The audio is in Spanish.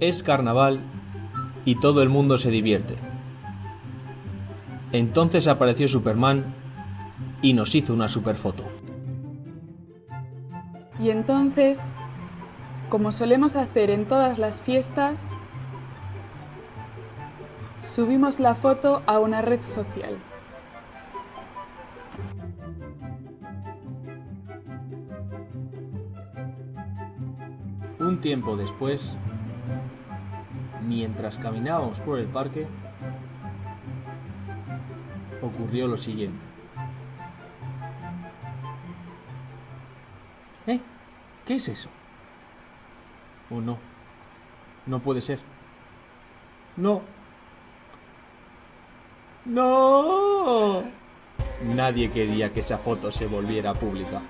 Es carnaval y todo el mundo se divierte. Entonces apareció Superman y nos hizo una superfoto. Y entonces, como solemos hacer en todas las fiestas, subimos la foto a una red social. Un tiempo después, mientras caminábamos por el parque, ocurrió lo siguiente. ¿Eh? ¿Qué es eso? ¿O no? No puede ser. No. No. Nadie quería que esa foto se volviera pública.